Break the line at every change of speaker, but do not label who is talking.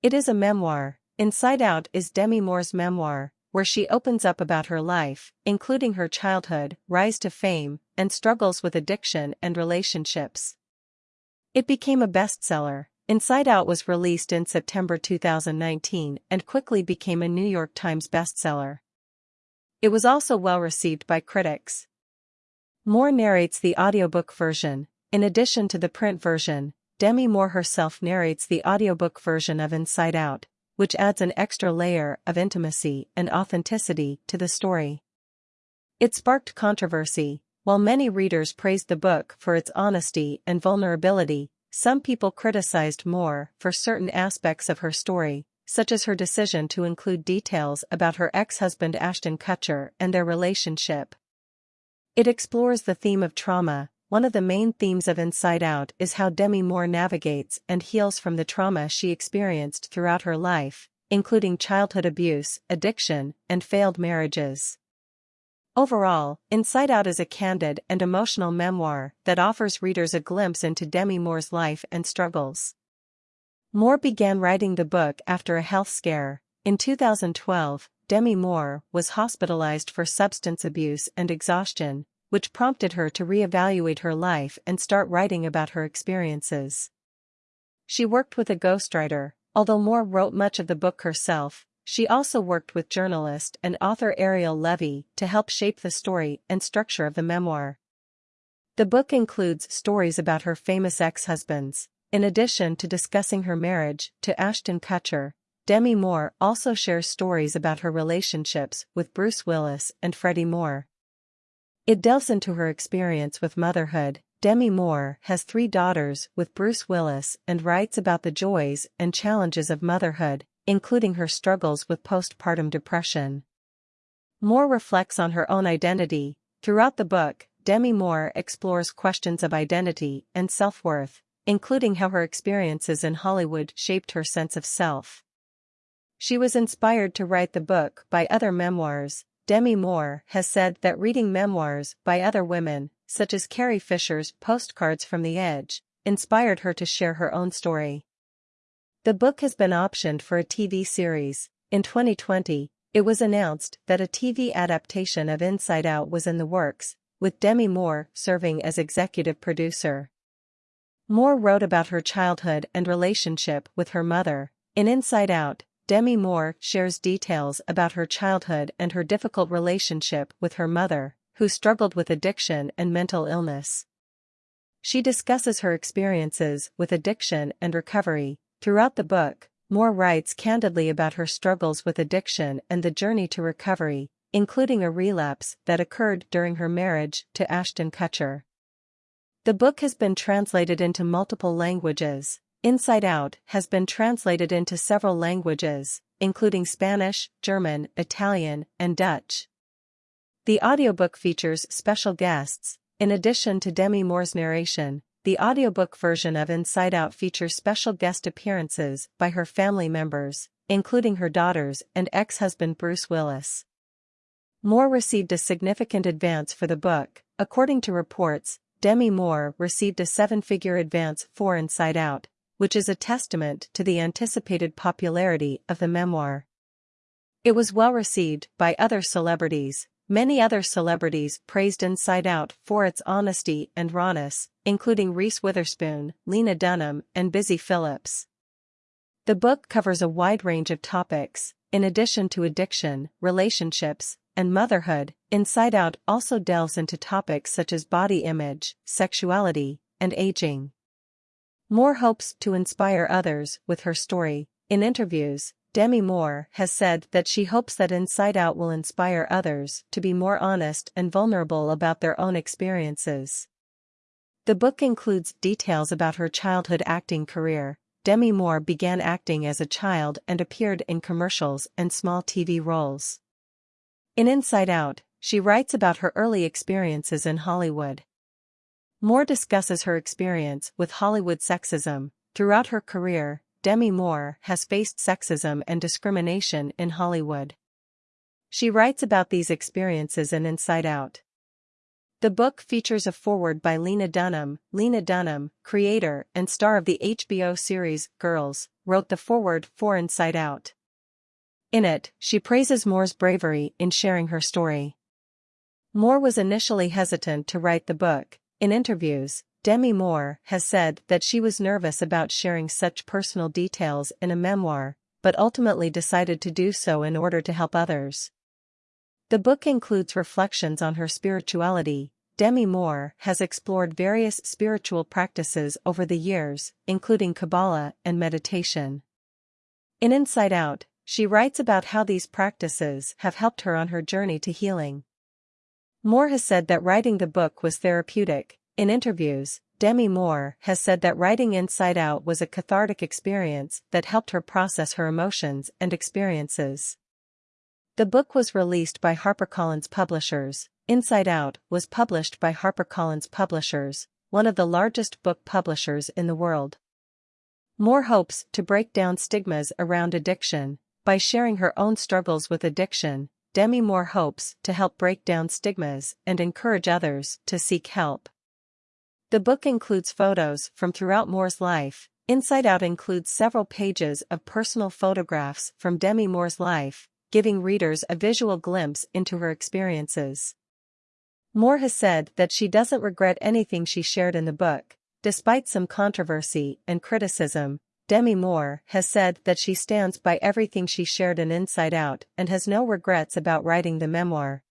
It is a memoir. Inside Out is Demi Moore's memoir, where she opens up about her life, including her childhood, rise to fame, and struggles with addiction and relationships. It became a bestseller. Inside Out was released in September 2019 and quickly became a New York Times bestseller. It was also well received by critics. Moore narrates the audiobook version. In addition to the print version, Demi Moore herself narrates the audiobook version of Inside Out, which adds an extra layer of intimacy and authenticity to the story. It sparked controversy, while many readers praised the book for its honesty and vulnerability, some people criticized Moore for certain aspects of her story, such as her decision to include details about her ex-husband Ashton Kutcher and their relationship. It explores the theme of trauma, one of the main themes of Inside Out is how Demi Moore navigates and heals from the trauma she experienced throughout her life, including childhood abuse, addiction, and failed marriages. Overall, Inside Out is a candid and emotional memoir that offers readers a glimpse into Demi Moore's life and struggles. Moore began writing the book after a health scare. In 2012, Demi Moore was hospitalized for substance abuse and exhaustion, which prompted her to reevaluate her life and start writing about her experiences. She worked with a ghostwriter, although Moore wrote much of the book herself, she also worked with journalist and author Ariel Levy to help shape the story and structure of the memoir. The book includes stories about her famous ex-husbands. In addition to discussing her marriage to Ashton Kutcher, Demi Moore also shares stories about her relationships with Bruce Willis and Freddie Moore. It delves into her experience with motherhood. Demi Moore has three daughters with Bruce Willis and writes about the joys and challenges of motherhood, including her struggles with postpartum depression. Moore reflects on her own identity. Throughout the book, Demi Moore explores questions of identity and self-worth, including how her experiences in Hollywood shaped her sense of self. She was inspired to write the book by other memoirs, Demi Moore has said that reading memoirs by other women, such as Carrie Fisher's Postcards from the Edge, inspired her to share her own story. The book has been optioned for a TV series. In 2020, it was announced that a TV adaptation of Inside Out was in the works, with Demi Moore serving as executive producer. Moore wrote about her childhood and relationship with her mother. In Inside Out, Demi Moore shares details about her childhood and her difficult relationship with her mother, who struggled with addiction and mental illness. She discusses her experiences with addiction and recovery. Throughout the book, Moore writes candidly about her struggles with addiction and the journey to recovery, including a relapse that occurred during her marriage to Ashton Kutcher. The book has been translated into multiple languages, Inside Out has been translated into several languages, including Spanish, German, Italian, and Dutch. The audiobook features special guests, in addition to Demi Moore's narration. The audiobook version of Inside Out features special guest appearances by her family members, including her daughters and ex-husband Bruce Willis. Moore received a significant advance for the book, according to reports, Demi Moore received a seven-figure advance for Inside Out, which is a testament to the anticipated popularity of the memoir. It was well received by other celebrities. Many other celebrities praised Inside Out for its honesty and rawness, including Reese Witherspoon, Lena Dunham, and Busy Phillips. The book covers a wide range of topics, in addition to addiction, relationships, and motherhood. Inside Out also delves into topics such as body image, sexuality, and aging. Moore hopes to inspire others with her story. In interviews, Demi Moore has said that she hopes that Inside Out will inspire others to be more honest and vulnerable about their own experiences. The book includes details about her childhood acting career. Demi Moore began acting as a child and appeared in commercials and small TV roles. In Inside Out, she writes about her early experiences in Hollywood. Moore discusses her experience with Hollywood sexism. Throughout her career, Demi Moore has faced sexism and discrimination in Hollywood. She writes about these experiences in Inside Out. The book features a foreword by Lena Dunham. Lena Dunham, creator and star of the HBO series Girls, wrote the foreword for Inside Out. In it, she praises Moore's bravery in sharing her story. Moore was initially hesitant to write the book. In interviews, Demi Moore has said that she was nervous about sharing such personal details in a memoir, but ultimately decided to do so in order to help others. The book includes reflections on her spirituality. Demi Moore has explored various spiritual practices over the years, including Kabbalah and meditation. In Inside Out, she writes about how these practices have helped her on her journey to healing. Moore has said that writing the book was therapeutic. In interviews, Demi Moore has said that writing Inside Out was a cathartic experience that helped her process her emotions and experiences. The book was released by HarperCollins Publishers. Inside Out was published by HarperCollins Publishers, one of the largest book publishers in the world. Moore hopes to break down stigmas around addiction. By sharing her own struggles with addiction, Demi Moore hopes to help break down stigmas and encourage others to seek help. The book includes photos from throughout Moore's life. Inside Out includes several pages of personal photographs from Demi Moore's life, giving readers a visual glimpse into her experiences. Moore has said that she doesn't regret anything she shared in the book, despite some controversy and criticism. Demi Moore has said that she stands by everything she shared in Inside Out and has no regrets about writing the memoir.